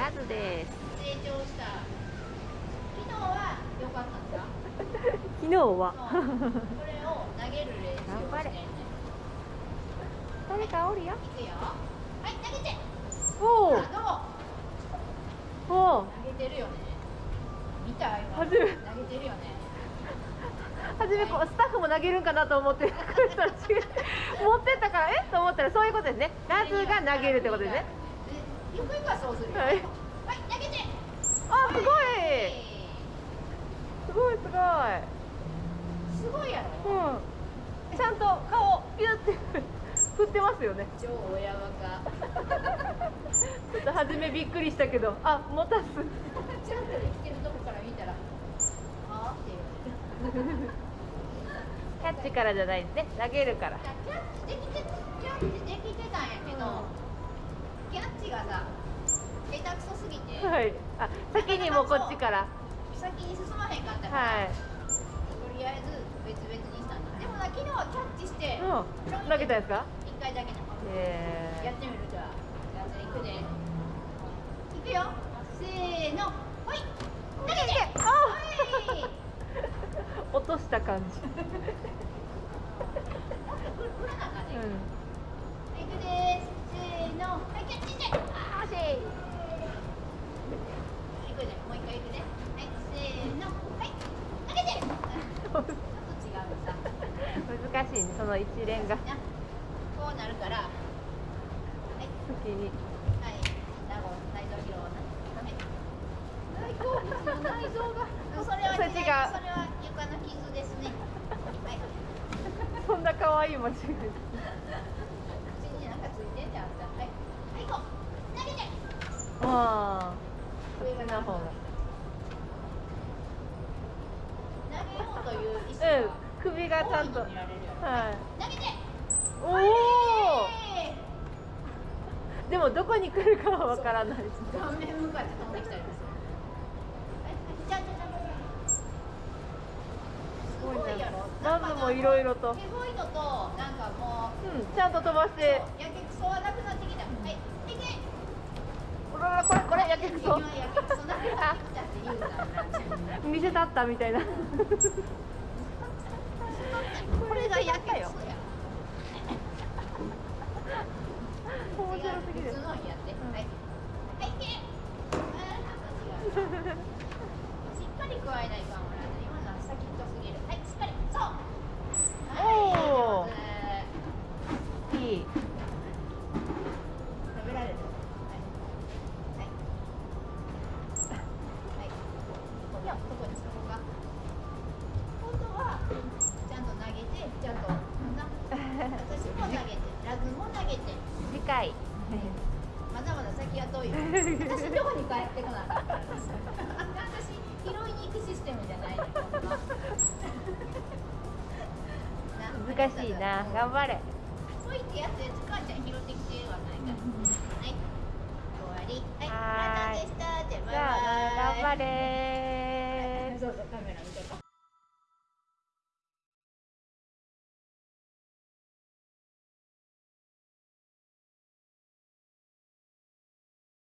ラズです。成長した。昨日は良かったんだ。昨日は。これを投げる練習をして誰かおるよ。いくよ。はい投げて。おお投げてるよね。見た今。初め。投げてるよね。初めこうスタッフも投げるんかなと思って。持ってったからえ？と思ったらそういうことですね。ラズが投げるってことですねそうするよははい。い、投げてあすごい。はいすごい。すすごいやろ。ごいうん。ちゃんと顔ピュって振ってますよね。超親バカちょっと初めびっくりしたけどあ持たす。ちゃんと生きてるとこから見たらあーって言われてキャッチからじゃないですね。投げるから。キャッチできてキャッチできてたんやけど、うんキャッチがさ下手くそすぎて、はい。あ先にもうこっちから。先に進まへんかったから、はい。とりあえず別々にしたんだ。でもな昨日はキャッチして、うん。投げたんですか？一回だけなえやってみる。じゃあじゃあ行くで。いくよ。せーの。ほい。投げて。あ 落とした感じ振らなあかんね、うんいくですせーのはいキャッチしてあーしいいくでもう一回いくではいせーのはい投げてちょっと違うのさ難しいねその一連が。なこうなるからはい先に。はい。内臓内臓疲労なはい大好物の内臓が。それは違うそれは床の傷ですねはいそんな可愛い間違い口になんかついてんじゃんはいはいこう投げてああ上の方が投げようという意思うんが首がちゃんと。はい。おはいおでもどこに来るかはわからない。です顔面向かって飛んできたりすごいやろラブもいろいろと手ごいのとなんかもううんちゃんと飛ばして。やけくそはなくなってきた。はいいけほらほらこれこれやけくそ今やけくそなくなってきたって言うな 見せたったみたいなこれがやけよ。面白すぎる。はいはい。いけあーなんかよしっかり加えない。かはい。しっかりそうおーはい。上手い。い。ズも投げて。次回。まだまだ先は遠いよ私のとこに帰ってこなかった私拾いに行くシステムじゃない。難しいな。頑張れ。そう言ってやったやつ母ちゃん拾ってきてはないから。はい。終わり。はい。はーい。ラタでしたじゃあバイバイ。頑張れ